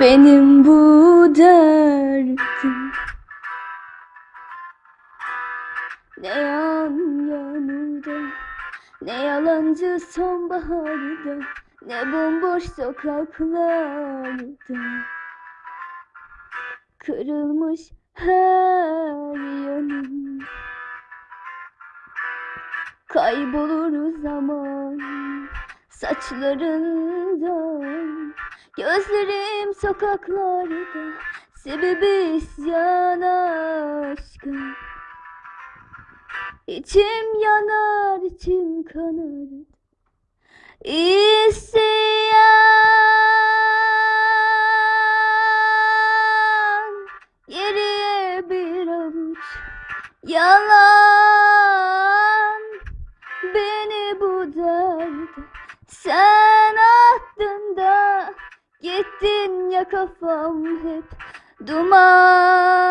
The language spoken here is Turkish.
Benim bu derdim. Ne yan yağmurda Ne yalancı sonbaharda Ne bomboş sokaklarda. Kırılmış her yanım. Kaybolur zaman saçlarından Gözlerim sokaklarda Sebebi isyan aşka İçim yanar içim kanar İsyan Geriye bir avuç. Yalan Beni bu derde. Sen Gittin ya kafam hep Duman